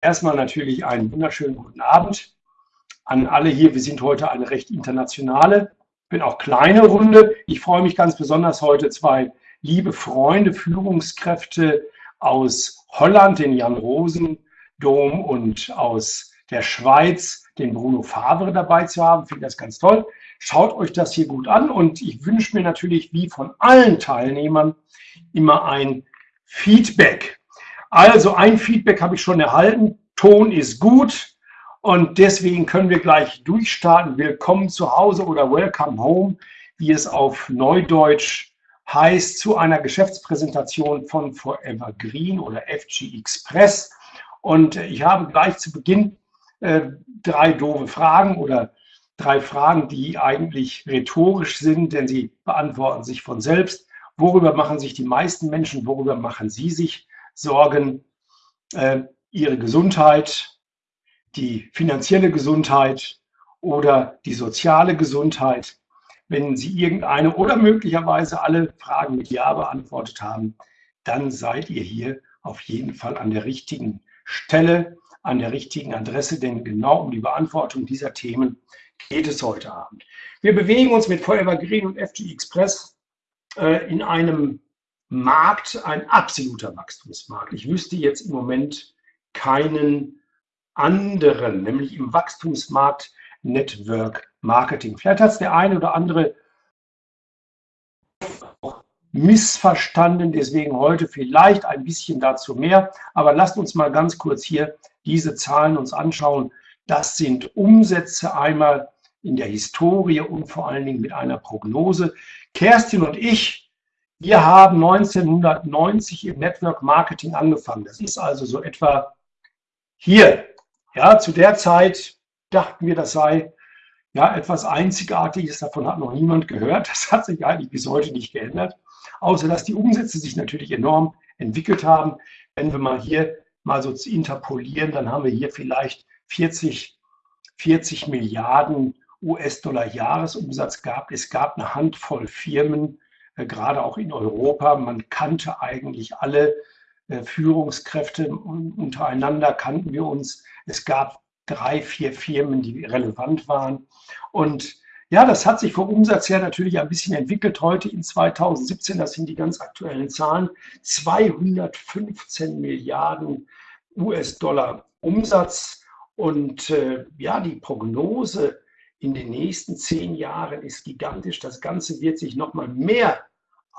erstmal natürlich einen wunderschönen guten Abend an alle hier. Wir sind heute eine recht internationale, bin auch kleine Runde. Ich freue mich ganz besonders heute zwei liebe Freunde, Führungskräfte aus Holland, den Jan Rosendom und aus der Schweiz, den Bruno Favre dabei zu haben. Finde das ganz toll. Schaut euch das hier gut an und ich wünsche mir natürlich wie von allen Teilnehmern immer ein Feedback. Also ein Feedback habe ich schon erhalten. Ton ist gut und deswegen können wir gleich durchstarten. Willkommen zu Hause oder Welcome Home, wie es auf Neudeutsch heißt, zu einer Geschäftspräsentation von Forever Green oder FG Express. Und ich habe gleich zu Beginn äh, drei doofe Fragen oder drei Fragen, die eigentlich rhetorisch sind, denn sie beantworten sich von selbst. Worüber machen sich die meisten Menschen? Worüber machen sie sich Sorgen? Äh, ihre Gesundheit, die finanzielle Gesundheit oder die soziale Gesundheit. Wenn Sie irgendeine oder möglicherweise alle Fragen mit Ja beantwortet haben, dann seid ihr hier auf jeden Fall an der richtigen Stelle, an der richtigen Adresse, denn genau um die Beantwortung dieser Themen geht es heute Abend. Wir bewegen uns mit Forever Green und FG Express äh, in einem Markt, ein absoluter Wachstumsmarkt. Ich wüsste jetzt im Moment keinen anderen, nämlich im Wachstumsmarkt Network Marketing. Vielleicht hat es der eine oder andere missverstanden, deswegen heute vielleicht ein bisschen dazu mehr. Aber lasst uns mal ganz kurz hier diese Zahlen uns anschauen. Das sind Umsätze einmal in der Historie und vor allen Dingen mit einer Prognose. Kerstin und ich, wir haben 1990 im Network Marketing angefangen. Das ist also so etwa hier. Ja, zu der Zeit dachten wir, das sei ja etwas Einzigartiges. Davon hat noch niemand gehört. Das hat sich eigentlich bis heute nicht geändert. Außer dass die Umsätze sich natürlich enorm entwickelt haben. Wenn wir mal hier mal so interpolieren, dann haben wir hier vielleicht 40, 40 Milliarden US-Dollar Jahresumsatz gab. Es gab eine Handvoll Firmen, gerade auch in Europa. Man kannte eigentlich alle äh, Führungskräfte untereinander, kannten wir uns. Es gab drei, vier Firmen, die relevant waren. Und ja, das hat sich vom Umsatz her natürlich ein bisschen entwickelt. Heute in 2017, das sind die ganz aktuellen Zahlen, 215 Milliarden US-Dollar Umsatz. Und äh, ja, die Prognose in den nächsten zehn Jahren ist gigantisch. Das Ganze wird sich nochmal mehr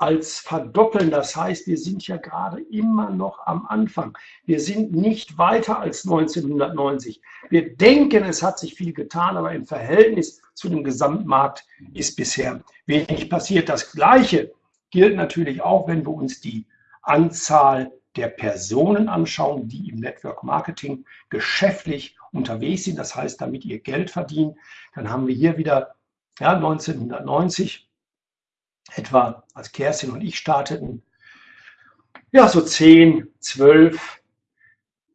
als verdoppeln. Das heißt, wir sind ja gerade immer noch am Anfang. Wir sind nicht weiter als 1990. Wir denken, es hat sich viel getan, aber im Verhältnis zu dem Gesamtmarkt ist bisher wenig passiert. Das Gleiche gilt natürlich auch, wenn wir uns die Anzahl der Personen anschauen, die im Network Marketing geschäftlich unterwegs sind, das heißt, damit ihr Geld verdient, dann haben wir hier wieder ja, 1990 etwa, als Kerstin und ich starteten, ja, so 10, 12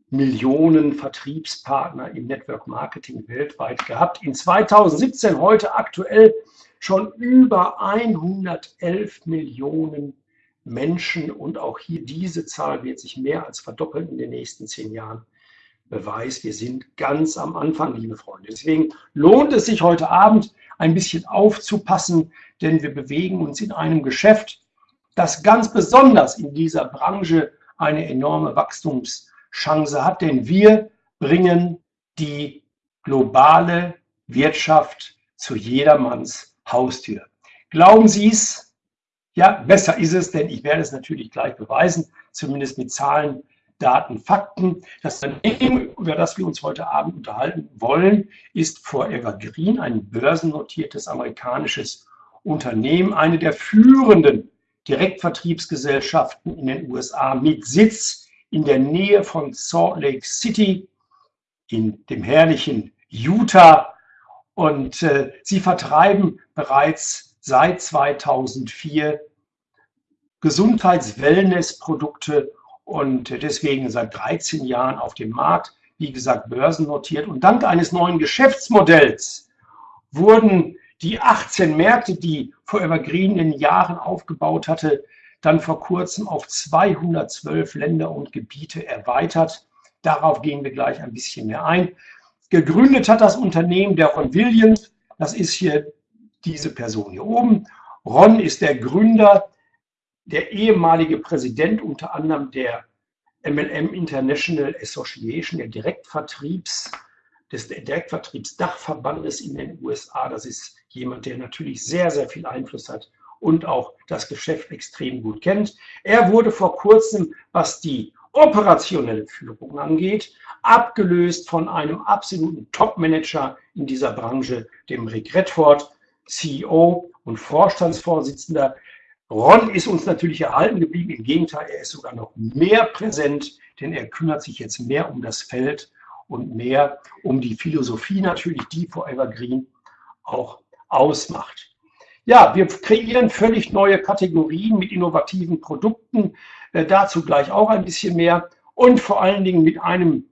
Millionen Vertriebspartner im Network Marketing weltweit gehabt. In 2017, heute aktuell, schon über 111 Millionen Menschen und auch hier diese Zahl wird sich mehr als verdoppeln in den nächsten zehn Jahren. Beweis, wir sind ganz am Anfang, liebe Freunde. Deswegen lohnt es sich heute Abend ein bisschen aufzupassen, denn wir bewegen uns in einem Geschäft, das ganz besonders in dieser Branche eine enorme Wachstumschance hat, denn wir bringen die globale Wirtschaft zu jedermanns Haustür. Glauben Sie es? Ja, besser ist es, denn ich werde es natürlich gleich beweisen, zumindest mit Zahlen, Daten, Fakten. Das Unternehmen, über das wir uns heute Abend unterhalten wollen, ist Forever Green, ein börsennotiertes amerikanisches Unternehmen, eine der führenden Direktvertriebsgesellschaften in den USA mit Sitz in der Nähe von Salt Lake City in dem herrlichen Utah. Und äh, sie vertreiben bereits seit 2004 Gesundheits-Wellness-Produkte und deswegen seit 13 Jahren auf dem Markt, wie gesagt, börsennotiert. Und dank eines neuen Geschäftsmodells wurden die 18 Märkte, die Forever Green in Jahren aufgebaut hatte, dann vor kurzem auf 212 Länder und Gebiete erweitert. Darauf gehen wir gleich ein bisschen mehr ein. Gegründet hat das Unternehmen der Ron Williams. Das ist hier diese Person hier oben. Ron ist der Gründer, der ehemalige Präsident unter anderem der MLM International Association, der Direktvertriebs, des Direktvertriebsdachverbandes in den USA. Das ist jemand, der natürlich sehr, sehr viel Einfluss hat und auch das Geschäft extrem gut kennt. Er wurde vor kurzem, was die operationelle Führung angeht, abgelöst von einem absoluten Top-Manager in dieser Branche, dem Rick Redford, CEO und Vorstandsvorsitzender. Ron ist uns natürlich erhalten geblieben. Im Gegenteil, er ist sogar noch mehr präsent, denn er kümmert sich jetzt mehr um das Feld und mehr um die Philosophie natürlich, die Forever Green auch ausmacht. Ja, wir kreieren völlig neue Kategorien mit innovativen Produkten, äh, dazu gleich auch ein bisschen mehr und vor allen Dingen mit einem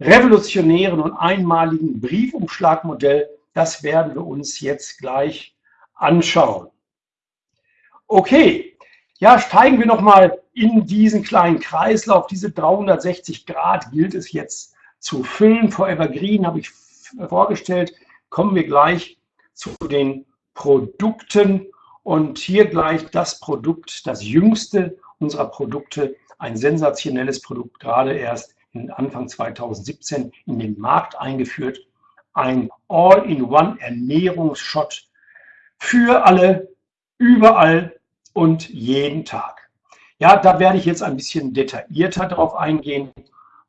revolutionären und einmaligen Briefumschlagmodell. Das werden wir uns jetzt gleich anschauen. Okay, ja, steigen wir nochmal in diesen kleinen Kreislauf. Diese 360 Grad gilt es jetzt zu füllen. Forever Green habe ich vorgestellt. Kommen wir gleich zu den Produkten und hier gleich das Produkt, das jüngste unserer Produkte, ein sensationelles Produkt, gerade erst Anfang 2017 in den Markt eingeführt. Ein All-in-One Ernährungsshot für alle, überall und jeden Tag. Ja, da werde ich jetzt ein bisschen detaillierter darauf eingehen.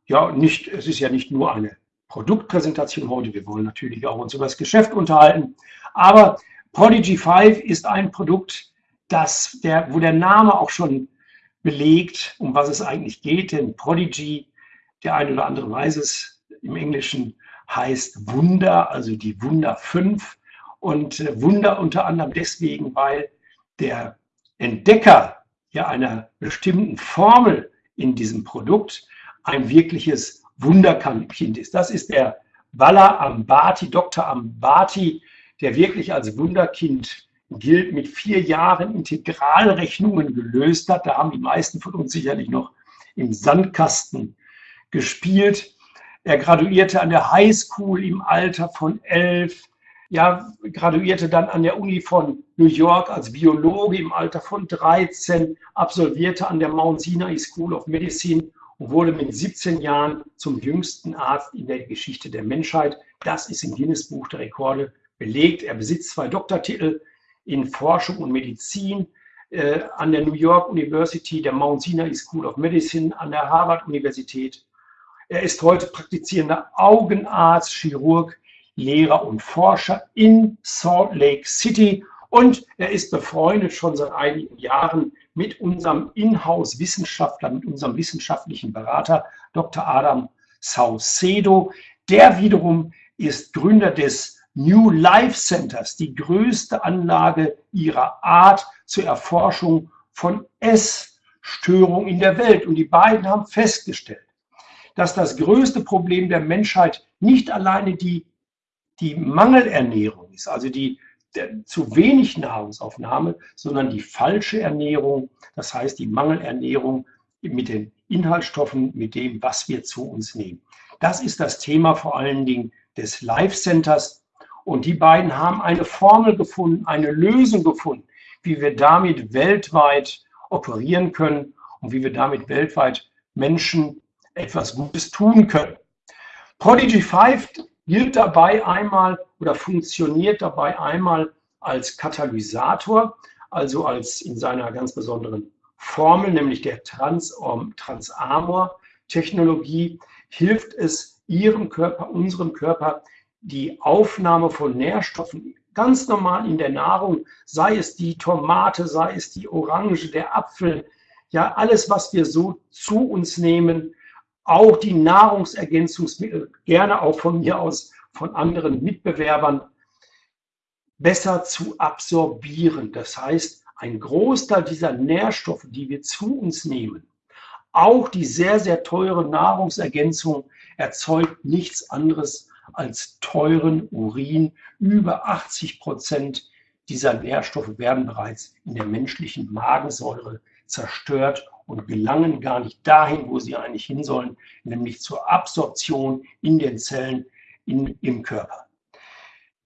Ja, nicht, es ist ja nicht nur eine Produktpräsentation heute, wir wollen natürlich auch uns über das Geschäft unterhalten, aber Prodigy 5 ist ein Produkt, das der, wo der Name auch schon belegt, um was es eigentlich geht, denn Prodigy, der eine oder andere weiß es, im Englischen heißt Wunder, also die Wunder 5 und äh, Wunder unter anderem deswegen, weil der Entdecker ja einer bestimmten Formel in diesem Produkt ein wirkliches Wunderkind ist. Das ist der Walla Ambati, Dr. Ambati, der wirklich als Wunderkind gilt, mit vier Jahren Integralrechnungen gelöst hat. Da haben die meisten von uns sicherlich noch im Sandkasten gespielt. Er graduierte an der High School im Alter von elf ja, graduierte dann an der Uni von New York als Biologe im Alter von 13, absolvierte an der Mount Sinai School of Medicine und wurde mit 17 Jahren zum jüngsten Arzt in der Geschichte der Menschheit. Das ist im Guinness Buch der Rekorde belegt. Er besitzt zwei Doktortitel in Forschung und Medizin äh, an der New York University, der Mount Sinai School of Medicine, an der Harvard Universität. Er ist heute praktizierender Augenarzt, Chirurg, Lehrer und Forscher in Salt Lake City und er ist befreundet schon seit einigen Jahren mit unserem Inhouse-Wissenschaftler, mit unserem wissenschaftlichen Berater Dr. Adam Saucedo. Der wiederum ist Gründer des New Life Centers, die größte Anlage ihrer Art zur Erforschung von Essstörungen in der Welt. Und die beiden haben festgestellt, dass das größte Problem der Menschheit nicht alleine die die Mangelernährung ist, also die der, zu wenig Nahrungsaufnahme, sondern die falsche Ernährung, das heißt die Mangelernährung mit den Inhaltsstoffen, mit dem, was wir zu uns nehmen. Das ist das Thema vor allen Dingen des Life Centers. Und die beiden haben eine Formel gefunden, eine Lösung gefunden, wie wir damit weltweit operieren können und wie wir damit weltweit Menschen etwas Gutes tun können. Prodigy 5 gilt dabei einmal oder funktioniert dabei einmal als Katalysator, also als in seiner ganz besonderen Formel, nämlich der Transamor-Technologie, hilft es Ihrem Körper, unserem Körper, die Aufnahme von Nährstoffen ganz normal in der Nahrung, sei es die Tomate, sei es die Orange, der Apfel, ja alles, was wir so zu uns nehmen, auch die Nahrungsergänzungsmittel, gerne auch von mir aus von anderen Mitbewerbern, besser zu absorbieren. Das heißt, ein Großteil dieser Nährstoffe, die wir zu uns nehmen, auch die sehr, sehr teure Nahrungsergänzung erzeugt nichts anderes als teuren Urin. Über 80 Prozent dieser Nährstoffe werden bereits in der menschlichen Magensäure zerstört und gelangen gar nicht dahin, wo sie eigentlich hin sollen, nämlich zur Absorption in den Zellen in, im Körper.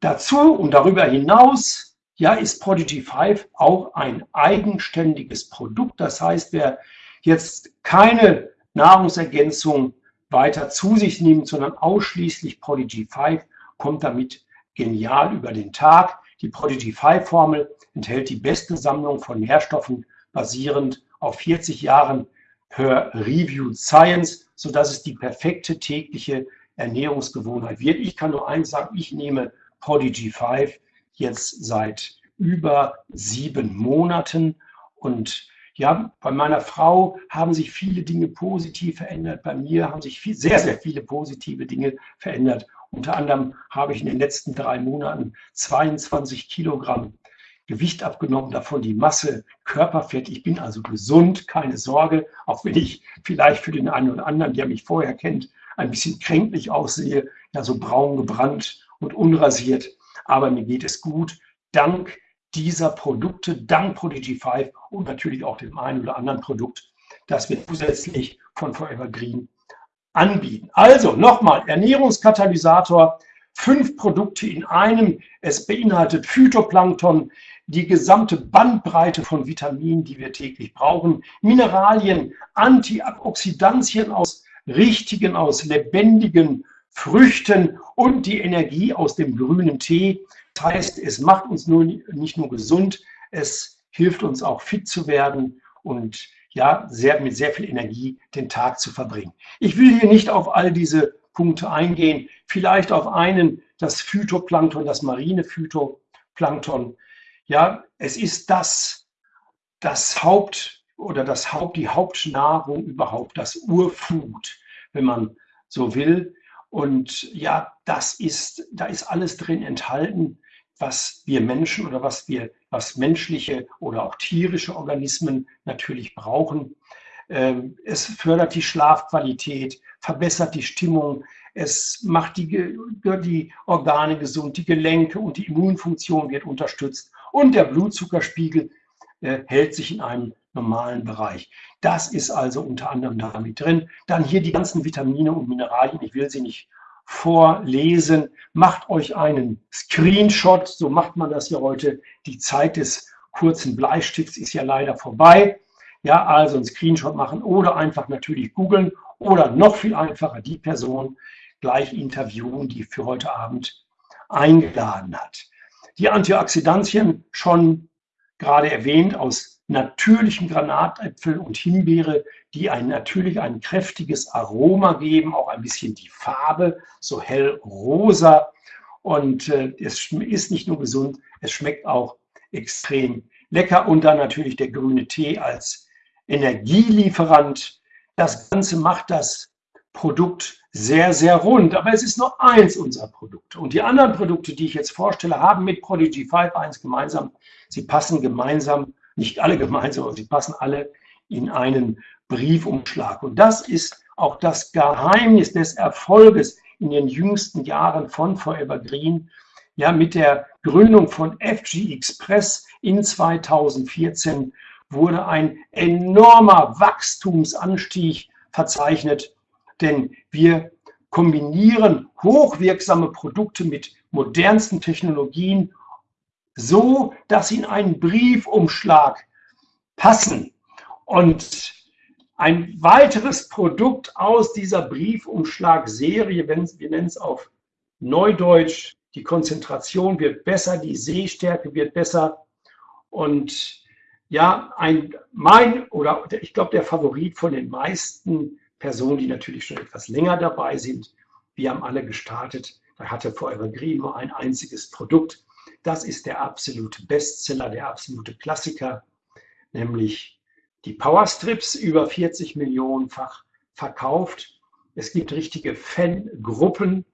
Dazu und darüber hinaus ja, ist Prodigy 5 auch ein eigenständiges Produkt. Das heißt, wer jetzt keine Nahrungsergänzung weiter zu sich nimmt, sondern ausschließlich Prodigy 5, kommt damit genial über den Tag. Die Prodigy 5 Formel enthält die beste Sammlung von Nährstoffen basierend auf 40 Jahren per Reviewed Science, sodass es die perfekte tägliche Ernährungsgewohnheit wird. Ich kann nur eins sagen, ich nehme Prodigy 5 jetzt seit über sieben Monaten und ja, bei meiner Frau haben sich viele Dinge positiv verändert. Bei mir haben sich viel, sehr, sehr viele positive Dinge verändert. Unter anderem habe ich in den letzten drei Monaten 22 Kilogramm Gewicht abgenommen, davon die Masse Körperfett. Ich bin also gesund, keine Sorge, auch wenn ich vielleicht für den einen oder anderen, der mich vorher kennt, ein bisschen kränklich aussehe, ja so braun gebrannt und unrasiert. Aber mir geht es gut, dank dieser Produkte, dank Prodigy 5 und natürlich auch dem einen oder anderen Produkt, das wir zusätzlich von Forever Green anbieten. Also nochmal, Ernährungskatalysator, fünf Produkte in einem. Es beinhaltet Phytoplankton, die gesamte Bandbreite von Vitaminen, die wir täglich brauchen, Mineralien, Antioxidantien aus richtigen, aus lebendigen Früchten und die Energie aus dem grünen Tee. Das heißt, es macht uns nur, nicht nur gesund, es hilft uns auch fit zu werden und ja, sehr, mit sehr viel Energie den Tag zu verbringen. Ich will hier nicht auf all diese Punkte eingehen, vielleicht auf einen, das Phytoplankton, das marine Phytoplankton. Ja, es ist das, das Haupt oder das Haupt, die Hauptnahrung überhaupt, das Urfood, wenn man so will. Und ja, das ist, da ist alles drin enthalten, was wir Menschen oder was wir, was menschliche oder auch tierische Organismen natürlich brauchen. Ähm, es fördert die Schlafqualität, verbessert die Stimmung, es macht die, die Organe gesund, die Gelenke und die Immunfunktion wird unterstützt und der Blutzuckerspiegel äh, hält sich in einem normalen Bereich. Das ist also unter anderem damit drin. Dann hier die ganzen Vitamine und Mineralien. Ich will sie nicht vorlesen. Macht euch einen Screenshot. So macht man das ja heute. Die Zeit des kurzen Bleistifts ist ja leider vorbei. Ja, also einen Screenshot machen oder einfach natürlich googeln oder noch viel einfacher die Person gleich interviewen, die für heute Abend eingeladen hat. Die Antioxidantien schon gerade erwähnt aus natürlichen Granatäpfel und Himbeere, die ein natürlich ein kräftiges Aroma geben, auch ein bisschen die Farbe, so hell rosa. Und äh, es ist nicht nur gesund, es schmeckt auch extrem lecker. Und dann natürlich der grüne Tee als Energielieferant. Das Ganze macht das Produkt sehr, sehr rund. Aber es ist nur eins unserer Produkte. Und die anderen Produkte, die ich jetzt vorstelle, haben mit Prodigy 5 eins gemeinsam. Sie passen gemeinsam, nicht alle gemeinsam, aber sie passen alle in einen Briefumschlag. Und das ist auch das Geheimnis des Erfolges in den jüngsten Jahren von Forever Green. Ja, mit der Gründung von FG Express in 2014 wurde ein enormer Wachstumsanstieg verzeichnet denn wir kombinieren hochwirksame Produkte mit modernsten Technologien so, dass sie in einen Briefumschlag passen. Und ein weiteres Produkt aus dieser Briefumschlagserie, wir nennen es auf Neudeutsch, die Konzentration wird besser, die Sehstärke wird besser. Und ja, ein, mein oder ich glaube, der Favorit von den meisten Personen, die natürlich schon etwas länger dabei sind. Wir haben alle gestartet. Da hatte Forever Green nur ein einziges Produkt. Das ist der absolute Bestseller, der absolute Klassiker, nämlich die Powerstrips, über 40 Millionenfach verkauft. Es gibt richtige Fangruppen,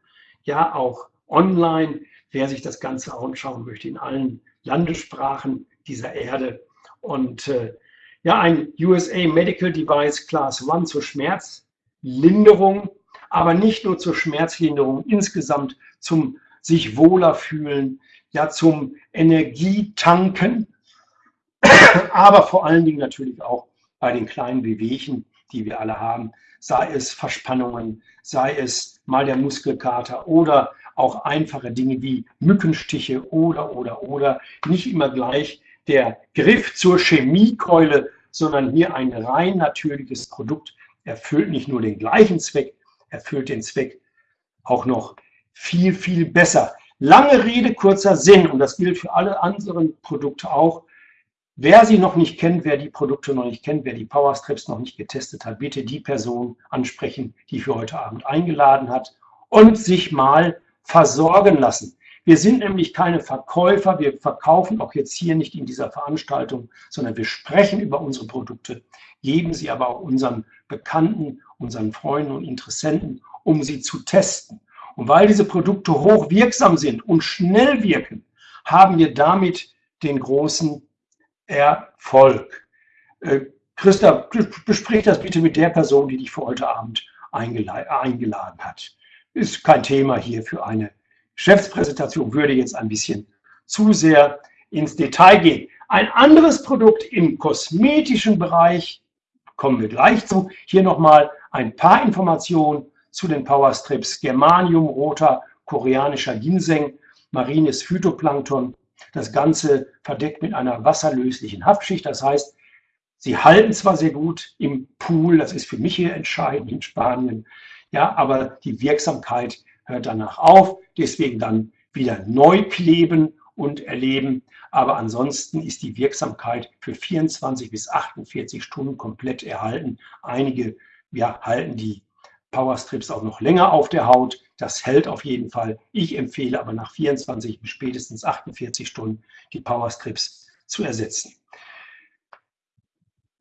ja auch online. Wer sich das Ganze anschauen möchte, in allen Landessprachen dieser Erde. Und äh, ja, ein USA Medical Device Class 1 zur Schmerzlinderung, aber nicht nur zur Schmerzlinderung, insgesamt zum sich wohler fühlen, ja, zum Energietanken, aber vor allen Dingen natürlich auch bei den kleinen Bewegchen, die wir alle haben, sei es Verspannungen, sei es mal der Muskelkater oder auch einfache Dinge wie Mückenstiche oder, oder, oder. Nicht immer gleich der Griff zur Chemiekeule, sondern hier ein rein natürliches Produkt erfüllt nicht nur den gleichen Zweck, erfüllt den Zweck auch noch viel, viel besser. Lange Rede, kurzer Sinn und das gilt für alle anderen Produkte auch. Wer sie noch nicht kennt, wer die Produkte noch nicht kennt, wer die Powerstrips noch nicht getestet hat, bitte die Person ansprechen, die für heute Abend eingeladen hat und sich mal versorgen lassen. Wir sind nämlich keine Verkäufer, wir verkaufen auch jetzt hier nicht in dieser Veranstaltung, sondern wir sprechen über unsere Produkte, geben sie aber auch unseren Bekannten, unseren Freunden und Interessenten, um sie zu testen. Und weil diese Produkte hochwirksam sind und schnell wirken, haben wir damit den großen Erfolg. Äh, Christa, besprich das bitte mit der Person, die dich für heute Abend eingeladen hat. Ist kein Thema hier für eine Geschäftspräsentation, würde jetzt ein bisschen zu sehr ins Detail gehen. Ein anderes Produkt im kosmetischen Bereich, kommen wir gleich zu. Hier nochmal ein paar Informationen zu den Powerstrips Germanium, roter koreanischer Ginseng, marines Phytoplankton. Das Ganze verdeckt mit einer wasserlöslichen Haftschicht. Das heißt, sie halten zwar sehr gut im Pool, das ist für mich hier entscheidend in Spanien, ja, aber die Wirksamkeit hört danach auf. Deswegen dann wieder neu kleben und erleben. Aber ansonsten ist die Wirksamkeit für 24 bis 48 Stunden komplett erhalten. Einige ja, halten die Powerstrips auch noch länger auf der Haut. Das hält auf jeden Fall. Ich empfehle aber nach 24 bis spätestens 48 Stunden die Powerstrips zu ersetzen.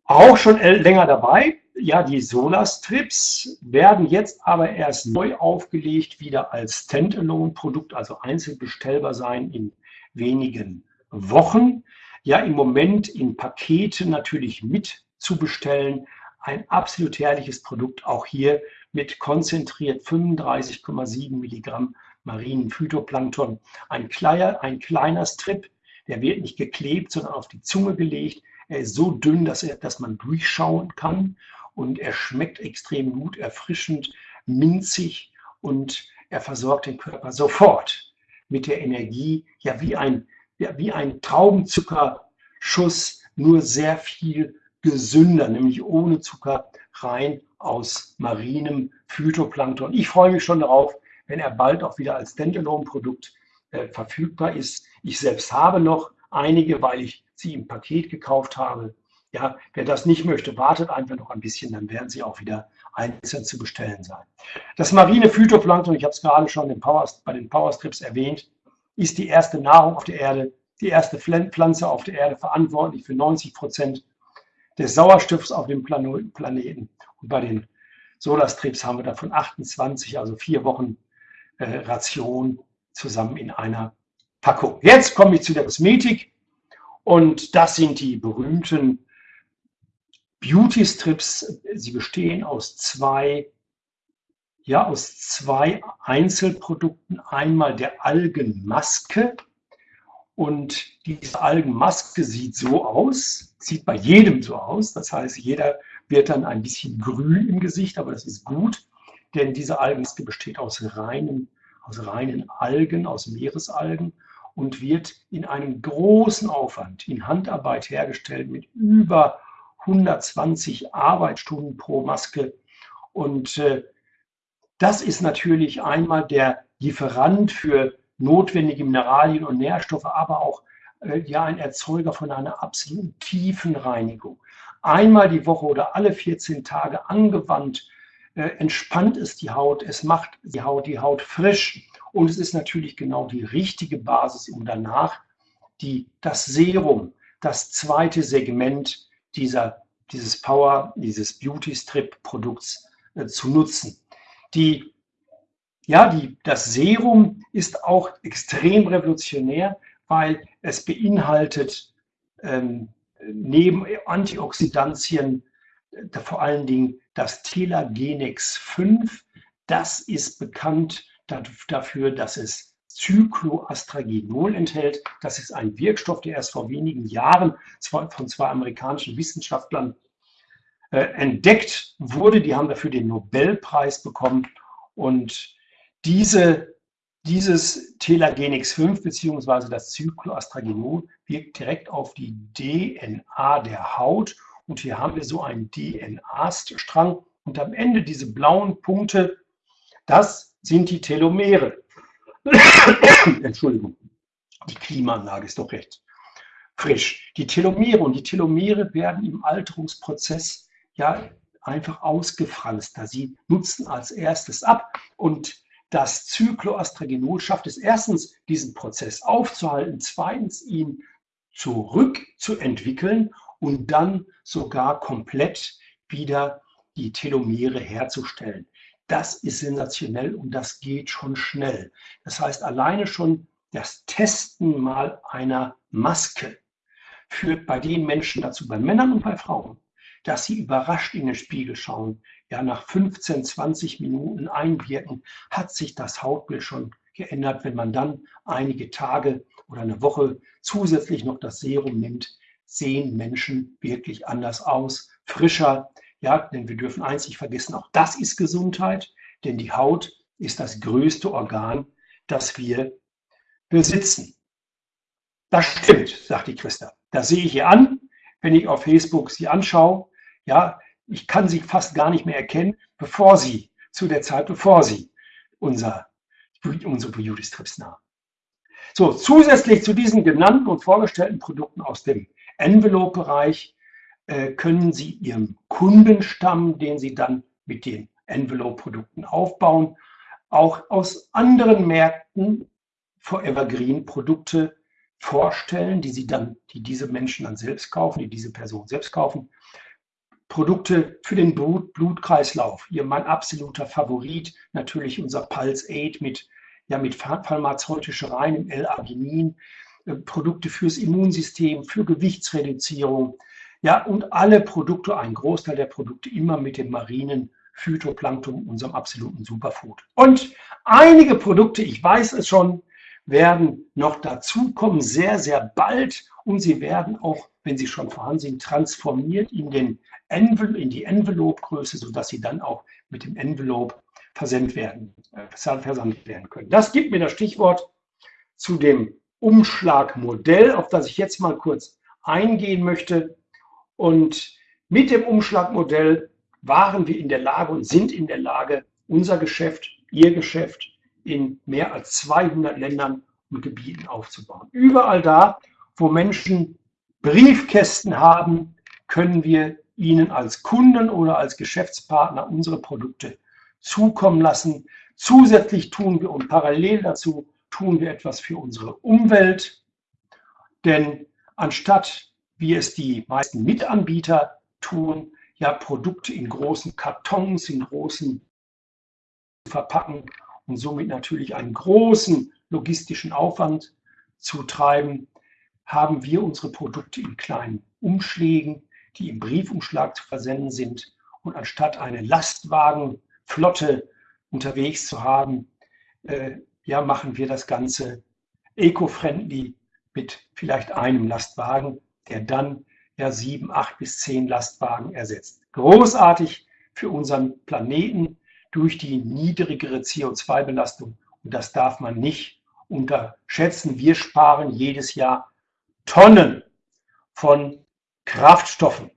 Auch schon länger dabei, ja, die Solar-Strips werden jetzt aber erst neu aufgelegt, wieder als Standalone-Produkt, also einzeln bestellbar sein in wenigen Wochen. Ja, im Moment in Pakete natürlich mit zu bestellen. Ein absolut herrliches Produkt, auch hier mit konzentriert 35,7 Milligramm marinen Phytoplankton. Ein kleiner, ein kleiner Strip, der wird nicht geklebt, sondern auf die Zunge gelegt. Er ist so dünn, dass, er, dass man durchschauen kann und er schmeckt extrem gut, erfrischend, minzig und er versorgt den Körper sofort mit der Energie, ja wie ein, ja, wie ein Traubenzuckerschuss, nur sehr viel gesünder, nämlich ohne Zucker, rein aus marinem Phytoplankton. Ich freue mich schon darauf, wenn er bald auch wieder als Standalone-Produkt äh, verfügbar ist. Ich selbst habe noch einige, weil ich sie im Paket gekauft habe. Ja, wer das nicht möchte, wartet einfach noch ein bisschen, dann werden sie auch wieder einzeln zu bestellen sein. Das marine Phytoplankton, ich habe es gerade schon den Power, bei den Powerstrips erwähnt, ist die erste Nahrung auf der Erde, die erste Pflanze auf der Erde, verantwortlich für 90 Prozent des Sauerstoffs auf dem Planeten. Und bei den Solarstrips haben wir davon 28, also vier Wochen äh, Ration zusammen in einer Packung. Jetzt komme ich zu der Kosmetik und das sind die berühmten Beauty Strips. Sie bestehen aus zwei, ja, aus zwei Einzelprodukten. Einmal der Algenmaske und diese Algenmaske sieht so aus, sieht bei jedem so aus. Das heißt, jeder wird dann ein bisschen grün im Gesicht, aber das ist gut, denn diese Algenmaske besteht aus reinen, aus reinen Algen, aus Meeresalgen und wird in einem großen Aufwand in Handarbeit hergestellt mit über 120 Arbeitsstunden pro Maske. Und äh, das ist natürlich einmal der Lieferant für notwendige Mineralien und Nährstoffe, aber auch äh, ja ein Erzeuger von einer absoluten tiefen Reinigung einmal die Woche oder alle 14 Tage angewandt, äh, entspannt es die Haut, es macht die Haut, die Haut frisch und es ist natürlich genau die richtige Basis, um danach die, das Serum, das zweite Segment dieser, dieses Power, dieses Beauty Strip Produkts äh, zu nutzen. Die, ja, die, das Serum ist auch extrem revolutionär, weil es beinhaltet ähm, neben Antioxidantien äh, vor allen Dingen das Telagenex 5. Das ist bekannt dafür, dass es Cycloastragenol enthält. Das ist ein Wirkstoff, der erst vor wenigen Jahren von zwei amerikanischen Wissenschaftlern äh, entdeckt wurde. Die haben dafür den Nobelpreis bekommen. Und diese, dieses Telagenix 5 bzw. das Cycloastragenol wirkt direkt auf die DNA der Haut. Und hier haben wir so einen DNA-Strang. Und am Ende diese blauen Punkte, das sind die Telomere. Entschuldigung, die Klimaanlage ist doch recht frisch. Die Telomere und die Telomere werden im Alterungsprozess ja einfach ausgefranst. Da sie nutzen als erstes ab und das Cycloastragenol schafft es erstens, diesen Prozess aufzuhalten, zweitens ihn zurückzuentwickeln und dann sogar komplett wieder die Telomere herzustellen. Das ist sensationell und das geht schon schnell. Das heißt, alleine schon das Testen mal einer Maske führt bei den Menschen dazu, bei Männern und bei Frauen, dass sie überrascht in den Spiegel schauen. Ja, nach 15, 20 Minuten einwirken, hat sich das Hautbild schon geändert. Wenn man dann einige Tage oder eine Woche zusätzlich noch das Serum nimmt, sehen Menschen wirklich anders aus, frischer. Ja, denn wir dürfen eins nicht vergessen, auch das ist Gesundheit, denn die Haut ist das größte Organ, das wir besitzen. Das stimmt, sagt die Christa. Das sehe ich ihr an, wenn ich auf Facebook sie anschaue. Ja, ich kann sie fast gar nicht mehr erkennen, bevor sie, zu der Zeit, bevor sie unser, unsere Beauty-Strips nahm. So, zusätzlich zu diesen genannten und vorgestellten Produkten aus dem Envelope-Bereich können Sie Ihrem Kundenstamm, den Sie dann mit den Envelope-Produkten aufbauen, auch aus anderen Märkten für Evergreen-Produkte vorstellen, die sie dann, die diese Menschen dann selbst kaufen, die diese Person selbst kaufen. Produkte für den Blut, Blutkreislauf. Hier mein absoluter Favorit, natürlich unser Pulse 8 mit, ja, mit pharmazeutischer reinem L-Arginin. Äh, Produkte fürs Immunsystem, für Gewichtsreduzierung. Ja, und alle Produkte, ein Großteil der Produkte immer mit dem marinen Phytoplankton, unserem absoluten Superfood. Und einige Produkte, ich weiß es schon, werden noch dazukommen, sehr, sehr bald. Und sie werden auch, wenn sie schon vorhanden sind, transformiert in, den Envel in die Envelope-Größe, sodass sie dann auch mit dem Envelope versendet werden, äh, versandt werden können. Das gibt mir das Stichwort zu dem Umschlagmodell, auf das ich jetzt mal kurz eingehen möchte. Und mit dem Umschlagmodell waren wir in der Lage und sind in der Lage, unser Geschäft, Ihr Geschäft in mehr als 200 Ländern und Gebieten aufzubauen. Überall da, wo Menschen Briefkästen haben, können wir ihnen als Kunden oder als Geschäftspartner unsere Produkte zukommen lassen. Zusätzlich tun wir und parallel dazu tun wir etwas für unsere Umwelt. Denn anstatt, wie es die meisten Mitanbieter tun, ja Produkte in großen Kartons, in großen verpacken und somit natürlich einen großen logistischen Aufwand zu treiben, haben wir unsere Produkte in kleinen Umschlägen, die im Briefumschlag zu versenden sind. Und anstatt eine Lastwagenflotte unterwegs zu haben, äh, ja, machen wir das Ganze eco-friendly mit vielleicht einem Lastwagen, der dann ja sieben, acht bis zehn Lastwagen ersetzt. Großartig für unseren Planeten, durch die niedrigere CO2-Belastung. Und das darf man nicht unterschätzen. Wir sparen jedes Jahr Tonnen von Kraftstoffen.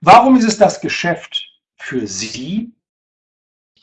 Warum ist es das Geschäft für Sie?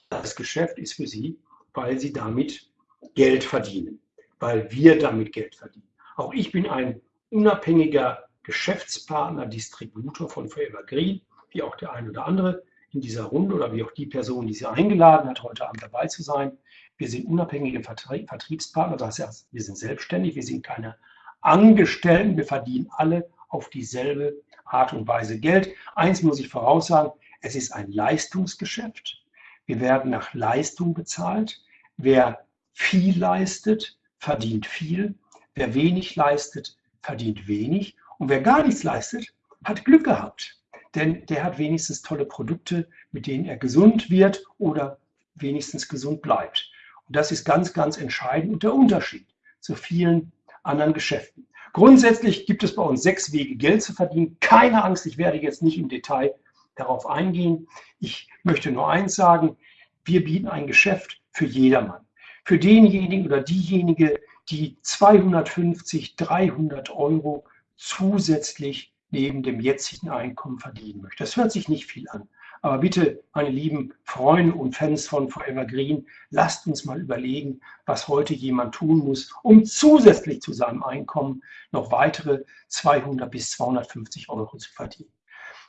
Das Geschäft ist für Sie, weil Sie damit Geld verdienen, weil wir damit Geld verdienen. Auch ich bin ein unabhängiger Geschäftspartner, Distributor von Forever Green, wie auch der ein oder andere in dieser Runde oder wie auch die Person, die Sie eingeladen hat, heute Abend dabei zu sein. Wir sind unabhängige Vertriebspartner, das heißt, wir sind selbstständig, wir sind keine Angestellten, wir verdienen alle auf dieselbe Art und Weise Geld. Eins muss ich voraussagen, es ist ein Leistungsgeschäft. Wir werden nach Leistung bezahlt. Wer viel leistet, verdient viel. Wer wenig leistet, verdient wenig. Und wer gar nichts leistet, hat Glück gehabt denn der hat wenigstens tolle Produkte, mit denen er gesund wird oder wenigstens gesund bleibt. Und das ist ganz, ganz entscheidend und der Unterschied zu vielen anderen Geschäften. Grundsätzlich gibt es bei uns sechs Wege, Geld zu verdienen. Keine Angst, ich werde jetzt nicht im Detail darauf eingehen. Ich möchte nur eins sagen, wir bieten ein Geschäft für jedermann. Für denjenigen oder diejenige, die 250, 300 Euro zusätzlich neben dem jetzigen Einkommen verdienen möchte. Das hört sich nicht viel an. Aber bitte, meine lieben Freunde und Fans von Forever Green, lasst uns mal überlegen, was heute jemand tun muss, um zusätzlich zu seinem Einkommen noch weitere 200 bis 250 Euro zu verdienen.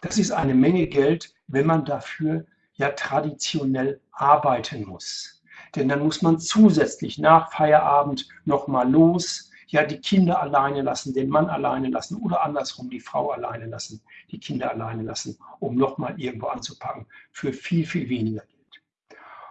Das ist eine Menge Geld, wenn man dafür ja traditionell arbeiten muss. Denn dann muss man zusätzlich nach Feierabend nochmal los, ja die Kinder alleine lassen, den Mann alleine lassen oder andersrum die Frau alleine lassen, die Kinder alleine lassen, um nochmal irgendwo anzupacken für viel, viel weniger Geld.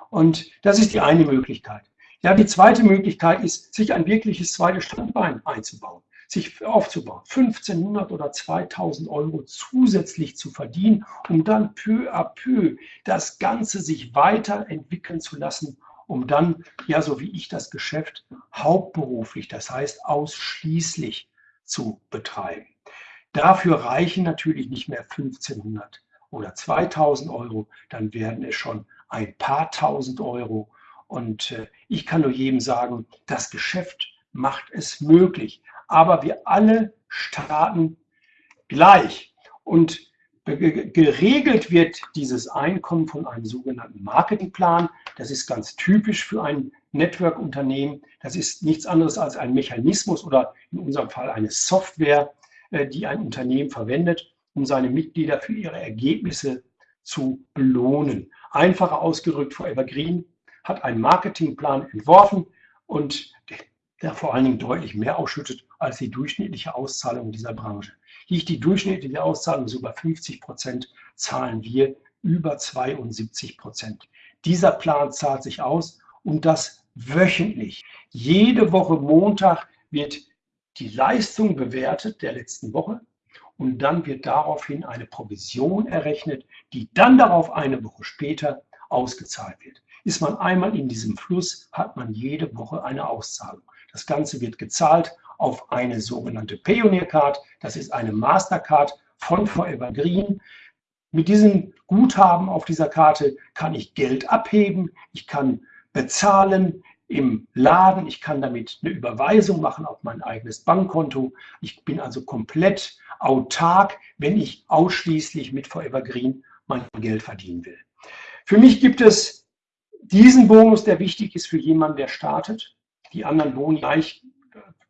Und das ist die eine Möglichkeit. Ja, die zweite Möglichkeit ist, sich ein wirkliches zweites Standbein einzubauen, sich aufzubauen, 1500 oder 2000 Euro zusätzlich zu verdienen, um dann peu à peu das Ganze sich weiterentwickeln zu lassen um dann, ja, so wie ich das Geschäft hauptberuflich, das heißt ausschließlich zu betreiben. Dafür reichen natürlich nicht mehr 1500 oder 2000 Euro, dann werden es schon ein paar tausend Euro. Und äh, ich kann nur jedem sagen, das Geschäft macht es möglich. Aber wir alle starten gleich. Und geregelt wird dieses Einkommen von einem sogenannten Marketingplan. Das ist ganz typisch für ein Network-Unternehmen. Das ist nichts anderes als ein Mechanismus oder in unserem Fall eine Software, äh, die ein Unternehmen verwendet, um seine Mitglieder für ihre Ergebnisse zu belohnen. Einfacher ausgedrückt, Forever Green hat einen Marketingplan entworfen und der vor allen Dingen deutlich mehr ausschüttet als die durchschnittliche Auszahlung dieser Branche. Liegt die durchschnittliche Auszahlung über 50 Prozent, zahlen wir über 72 Prozent. Dieser Plan zahlt sich aus und das wöchentlich. Jede Woche Montag wird die Leistung bewertet der letzten Woche und dann wird daraufhin eine Provision errechnet, die dann darauf eine Woche später ausgezahlt wird. Ist man einmal in diesem Fluss, hat man jede Woche eine Auszahlung. Das Ganze wird gezahlt auf eine sogenannte Pioneer Card. Das ist eine Mastercard von Forever Green. Mit diesem Guthaben auf dieser Karte kann ich Geld abheben, ich kann bezahlen im Laden, ich kann damit eine Überweisung machen auf mein eigenes Bankkonto. Ich bin also komplett autark, wenn ich ausschließlich mit Forever Green mein Geld verdienen will. Für mich gibt es diesen Bonus, der wichtig ist für jemanden, der startet. Die anderen Boni gleich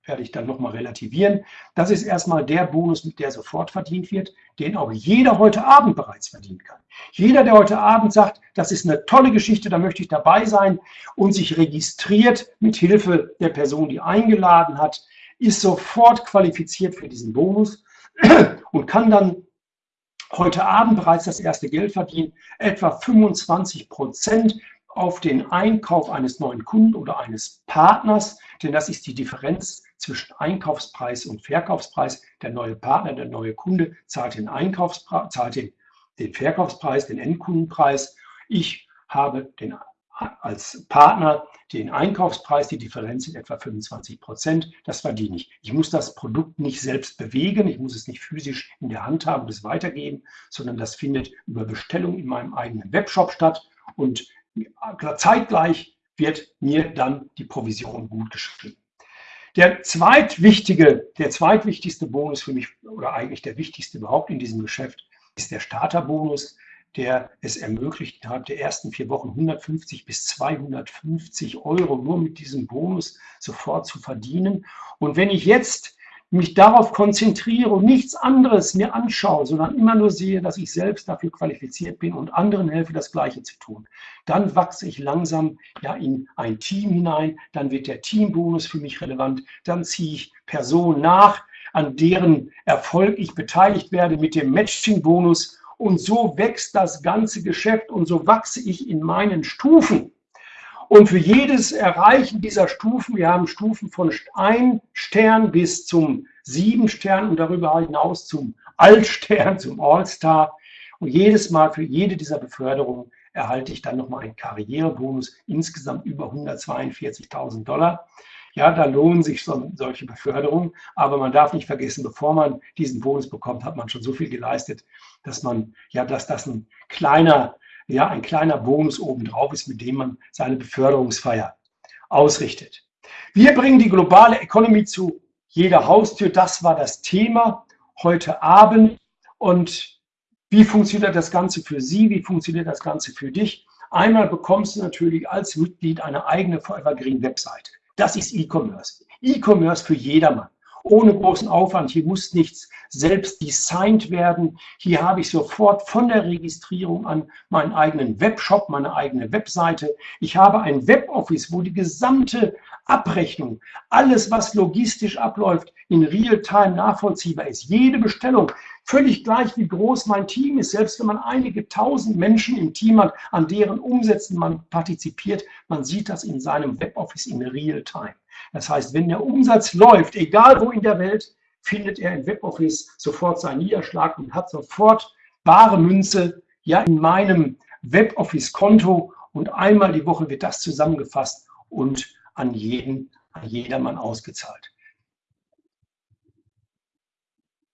werde ich dann nochmal relativieren. Das ist erstmal der Bonus, mit der sofort verdient wird, den auch jeder heute Abend bereits verdienen kann. Jeder, der heute Abend sagt, das ist eine tolle Geschichte, da möchte ich dabei sein und sich registriert mit Hilfe der Person, die eingeladen hat, ist sofort qualifiziert für diesen Bonus und kann dann heute Abend bereits das erste Geld verdienen, etwa 25 Prozent auf den Einkauf eines neuen Kunden oder eines Partners, denn das ist die Differenz zwischen Einkaufspreis und Verkaufspreis. Der neue Partner, der neue Kunde zahlt den, Einkaufspreis, zahlt den, den Verkaufspreis, den Endkundenpreis. Ich habe den, als Partner den Einkaufspreis, die Differenz sind etwa 25 Prozent. Das verdiene ich. Ich muss das Produkt nicht selbst bewegen, ich muss es nicht physisch in der Hand haben und es weitergeben, sondern das findet über Bestellung in meinem eigenen Webshop statt. Und zeitgleich wird mir dann die Provision gut geschrieben. Der zweitwichtige, der zweitwichtigste Bonus für mich, oder eigentlich der wichtigste überhaupt in diesem Geschäft, ist der Starterbonus, der es ermöglicht, innerhalb der ersten vier Wochen 150 bis 250 Euro nur mit diesem Bonus sofort zu verdienen. Und wenn ich jetzt mich darauf konzentriere und nichts anderes mir anschaue, sondern immer nur sehe, dass ich selbst dafür qualifiziert bin und anderen helfe, das Gleiche zu tun, dann wachse ich langsam ja in ein Team hinein, dann wird der Teambonus für mich relevant, dann ziehe ich Personen nach, an deren Erfolg ich beteiligt werde mit dem Matching-Bonus und so wächst das ganze Geschäft und so wachse ich in meinen Stufen. Und für jedes Erreichen dieser Stufen, wir haben Stufen von ein Stern bis zum sieben Stern und darüber hinaus zum Altstern, zum All-Star. Und jedes Mal für jede dieser Beförderungen erhalte ich dann nochmal einen Karrierebonus, insgesamt über 142.000 Dollar. Ja, da lohnen sich so, solche Beförderungen. Aber man darf nicht vergessen, bevor man diesen Bonus bekommt, hat man schon so viel geleistet, dass man, ja, dass das ein kleiner, ja, ein kleiner Bonus obendrauf ist, mit dem man seine Beförderungsfeier ausrichtet. Wir bringen die globale Economy zu jeder Haustür. Das war das Thema heute Abend. Und wie funktioniert das Ganze für Sie? Wie funktioniert das Ganze für dich? Einmal bekommst du natürlich als Mitglied eine eigene Forever Green Webseite. Das ist E-Commerce. E-Commerce für jedermann. Ohne großen Aufwand. Hier muss nichts selbst designt werden. Hier habe ich sofort von der Registrierung an meinen eigenen Webshop, meine eigene Webseite. Ich habe ein Weboffice, wo die gesamte Abrechnung, alles, was logistisch abläuft, in Realtime nachvollziehbar ist. Jede Bestellung, völlig gleich wie groß mein Team ist, selbst wenn man einige tausend Menschen im Team hat, an deren Umsätzen man partizipiert, man sieht das in seinem Weboffice in Realtime. Das heißt, wenn der Umsatz läuft, egal wo in der Welt, findet er im Weboffice sofort seinen Niederschlag und hat sofort bare Münze ja in meinem Weboffice-Konto und einmal die Woche wird das zusammengefasst und an jeden, an jedermann ausgezahlt.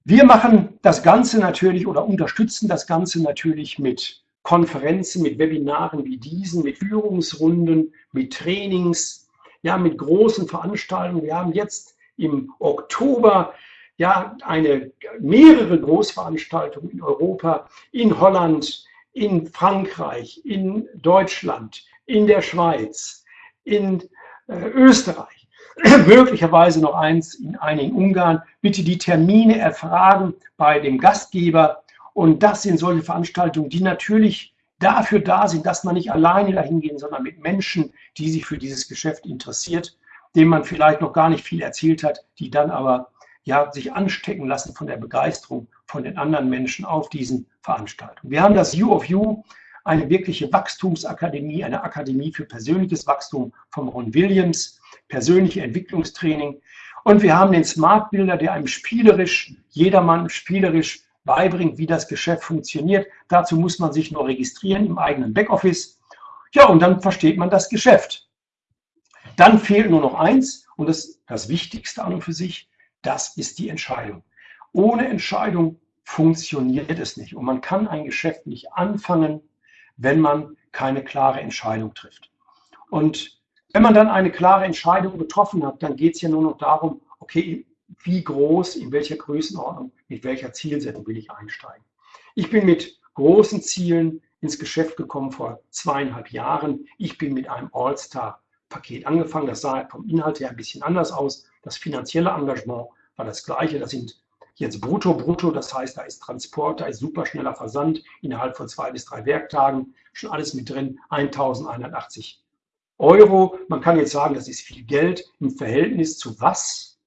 Wir machen das Ganze natürlich oder unterstützen das Ganze natürlich mit Konferenzen, mit Webinaren wie diesen, mit Führungsrunden, mit Trainings, ja, mit großen Veranstaltungen. Wir haben jetzt im Oktober ja eine mehrere Großveranstaltungen in Europa, in Holland, in Frankreich, in Deutschland, in der Schweiz, in äh, Österreich, möglicherweise noch eins in einigen Ungarn. Bitte die Termine erfragen bei dem Gastgeber. Und das sind solche Veranstaltungen, die natürlich dafür da sind, dass man nicht alleine dahin gehen, sondern mit Menschen, die sich für dieses Geschäft interessiert, denen man vielleicht noch gar nicht viel erzählt hat, die dann aber ja, sich anstecken lassen von der Begeisterung von den anderen Menschen auf diesen Veranstaltungen. Wir haben das You of You eine wirkliche Wachstumsakademie, eine Akademie für persönliches Wachstum von Ron Williams, persönliche Entwicklungstraining. Und wir haben den Smart Builder, der einem spielerisch, jedermann spielerisch beibringt, wie das Geschäft funktioniert. Dazu muss man sich nur registrieren im eigenen Backoffice. Ja, und dann versteht man das Geschäft. Dann fehlt nur noch eins und das, das Wichtigste an und für sich, das ist die Entscheidung. Ohne Entscheidung funktioniert es nicht und man kann ein Geschäft nicht anfangen, wenn man keine klare Entscheidung trifft. Und wenn man dann eine klare Entscheidung getroffen hat, dann geht es ja nur noch darum, okay, wie groß, in welcher Größenordnung, mit welcher Zielsetzung will ich einsteigen. Ich bin mit großen Zielen ins Geschäft gekommen vor zweieinhalb Jahren. Ich bin mit einem All-Star-Paket angefangen. Das sah vom Inhalt her ein bisschen anders aus. Das finanzielle Engagement war das gleiche. Das sind jetzt brutto, brutto, das heißt, da ist Transport, da ist superschneller Versand innerhalb von zwei bis drei Werktagen, schon alles mit drin, 1180 Euro. Man kann jetzt sagen, das ist viel Geld im Verhältnis zu was?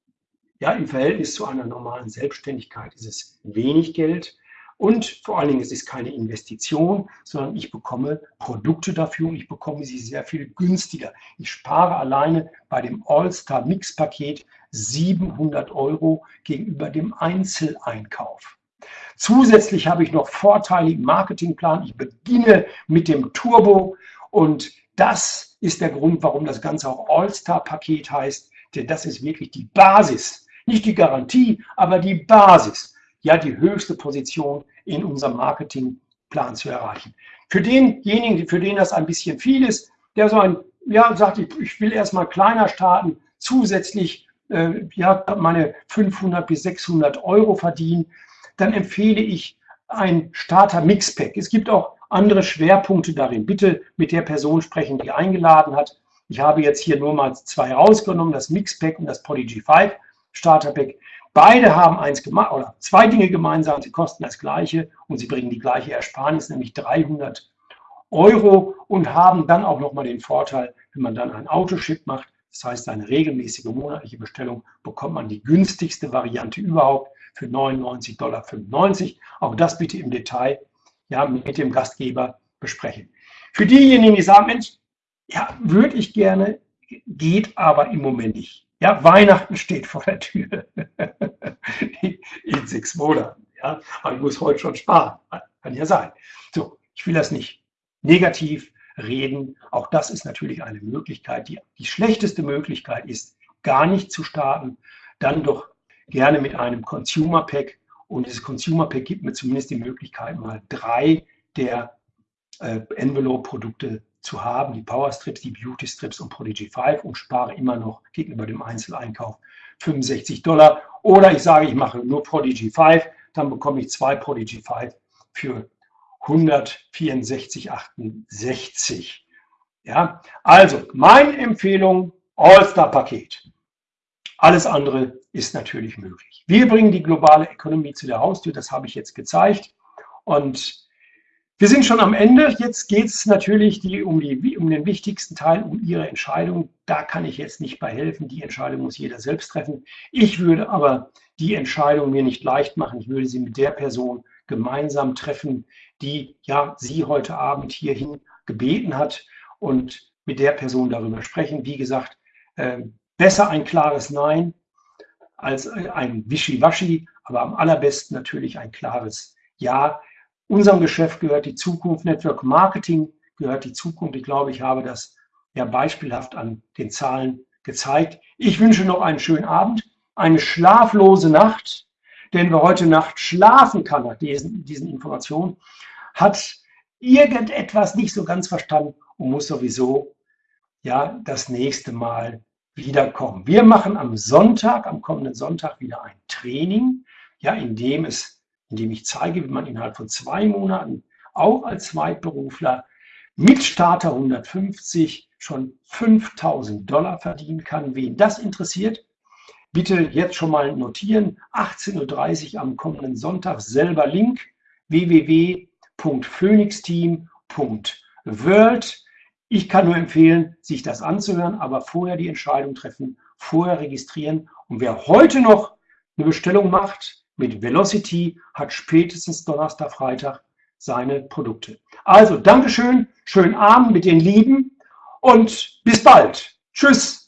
Ja, im Verhältnis zu einer normalen Selbstständigkeit ist es wenig Geld. Und vor allen Dingen, es ist keine Investition, sondern ich bekomme Produkte dafür und ich bekomme sie sehr viel günstiger. Ich spare alleine bei dem All-Star-Mix-Paket 700 Euro gegenüber dem Einzeleinkauf. Zusätzlich habe ich noch Vorteile im Marketingplan. Ich beginne mit dem Turbo und das ist der Grund, warum das Ganze auch All-Star-Paket heißt, denn das ist wirklich die Basis. Nicht die Garantie, aber die Basis. Ja, die höchste Position in unserem Marketingplan zu erreichen. Für denjenigen, für den das ein bisschen viel ist, der so ein, ja, sagt, ich will erstmal kleiner starten, zusätzlich äh, ja, meine 500 bis 600 Euro verdienen, dann empfehle ich ein Starter Mixpack. Es gibt auch andere Schwerpunkte darin. Bitte mit der Person sprechen, die eingeladen hat. Ich habe jetzt hier nur mal zwei rausgenommen, das Mixpack und das Poly G5 Starter Pack. Beide haben eins oder zwei Dinge gemeinsam. Sie kosten das Gleiche und sie bringen die gleiche Ersparnis, nämlich 300 Euro und haben dann auch nochmal den Vorteil, wenn man dann ein Autoship macht, das heißt, eine regelmäßige monatliche Bestellung bekommt man die günstigste Variante überhaupt für 99,95 Dollar. Auch das bitte im Detail ja, mit dem Gastgeber besprechen. Für diejenigen, die sagen, Mensch, ja, würde ich gerne, geht aber im Moment nicht. Ja, Weihnachten steht vor der Tür in sechs Monaten. Ja, aber ich muss heute schon sparen. Kann ja sein. So, ich will das nicht negativ reden. Auch das ist natürlich eine Möglichkeit. Die, die schlechteste Möglichkeit ist, gar nicht zu starten, dann doch gerne mit einem Consumer Pack. Und dieses Consumer Pack gibt mir zumindest die Möglichkeit, mal drei der äh, Envelope-Produkte zu haben, die Power Strips, die Beauty Strips und Prodigy 5 und spare immer noch gegenüber dem Einzeleinkauf 65 Dollar. Oder ich sage, ich mache nur Prodigy 5, dann bekomme ich zwei Prodigy 5 für 164,68. Ja, also meine Empfehlung, All-Star-Paket. Alles andere ist natürlich möglich. Wir bringen die globale Ökonomie zu der Haustür, das habe ich jetzt gezeigt. Und wir sind schon am Ende. Jetzt geht es natürlich die, um, die, um den wichtigsten Teil, um Ihre Entscheidung. Da kann ich jetzt nicht bei helfen. Die Entscheidung muss jeder selbst treffen. Ich würde aber die Entscheidung mir nicht leicht machen. Ich würde sie mit der Person gemeinsam treffen, die ja Sie heute Abend hierhin gebeten hat und mit der Person darüber sprechen. Wie gesagt, äh, besser ein klares Nein als ein Wischiwaschi, aber am allerbesten natürlich ein klares Ja Unserem Geschäft gehört die Zukunft, Network Marketing gehört die Zukunft. Ich glaube, ich habe das ja beispielhaft an den Zahlen gezeigt. Ich wünsche noch einen schönen Abend, eine schlaflose Nacht, denn wer heute Nacht schlafen kann nach diesen, diesen Informationen, hat irgendetwas nicht so ganz verstanden und muss sowieso ja das nächste Mal wiederkommen. Wir machen am Sonntag, am kommenden Sonntag wieder ein Training, ja, in dem es indem ich zeige, wie man innerhalb von zwei Monaten auch als Zweitberufler mit Starter 150 schon 5000 Dollar verdienen kann. Wen das interessiert, bitte jetzt schon mal notieren. 18.30 Uhr am kommenden Sonntag selber Link www.phoenixteam.world. Ich kann nur empfehlen, sich das anzuhören, aber vorher die Entscheidung treffen, vorher registrieren. Und wer heute noch eine Bestellung macht, mit Velocity hat spätestens Donnerstag, Freitag seine Produkte. Also Dankeschön, schönen Abend mit den Lieben und bis bald. Tschüss.